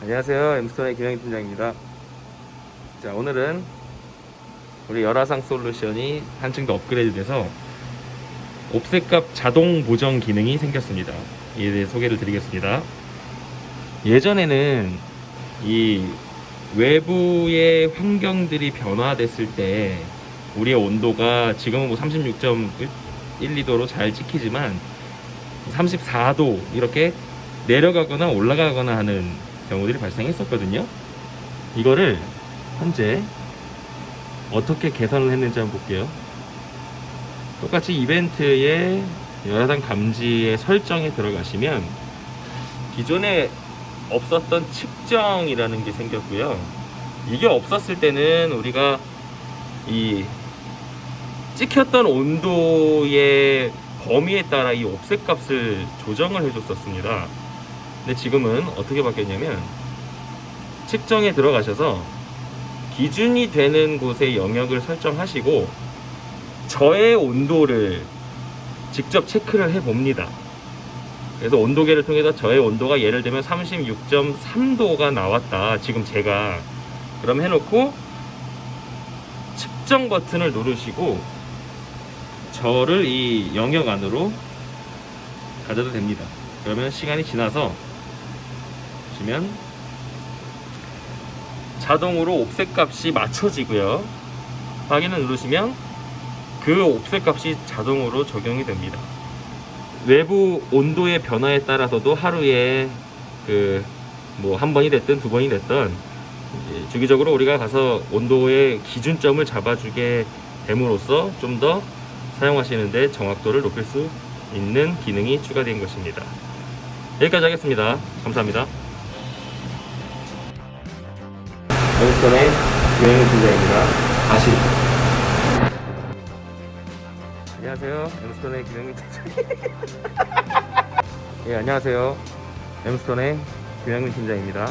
안녕하세요. 엠스톤의 김영희 팀장입니다. 자, 오늘은 우리 열화상 솔루션이 한층 더 업그레이드 돼서 옵셋값 자동 보정 기능이 생겼습니다. 이에 대해 소개를 드리겠습니다. 예전에는 이 외부의 환경들이 변화됐을 때 우리의 온도가 지금은 뭐 36.1, 2도로 잘 찍히지만 34도 이렇게 내려가거나 올라가거나 하는 경우들이 발생했었거든요. 이거를 현재 어떻게 개선을 했는지 한번 볼게요. 똑같이 이벤트의 열화상 감지의 설정에 들어가시면 기존에 없었던 측정이라는 게 생겼고요. 이게 없었을 때는 우리가 이 찍혔던 온도의 범위에 따라 이 옵셋 값을 조정을 해줬었습니다. 근데 지금은 어떻게 바뀌었냐면 측정에 들어가셔서 기준이 되는 곳의 영역을 설정하시고 저의 온도를 직접 체크를 해 봅니다. 그래서 온도계를 통해서 저의 온도가 예를 들면 36.3도가 나왔다. 지금 제가 그럼 해놓고 측정 버튼을 누르시고 저를 이 영역 안으로 가져도 됩니다. 그러면 시간이 지나서 보시면 자동으로 옵셋 값이 맞춰지고요. 확인을 누르시면 그 옵셋 값이 자동으로 적용이 됩니다. 외부 온도의 변화에 따라서도 하루에 그 뭐 한 번이 됐든 두 번이 됐든 주기적으로 우리가 가서 온도의 기준점을 잡아주게 됨으로써 좀 더 사용하시는데 정확도를 높일 수 있는 기능이 추가된 것입니다. 여기까지 하겠습니다. 감사합니다. 엠스톤의 유행의 팀장입니다. 다시. 안녕하세요. 엠스톤의 김영민 팀장. 예, 안녕하세요. 엠스톤의 김영민 팀장입니다.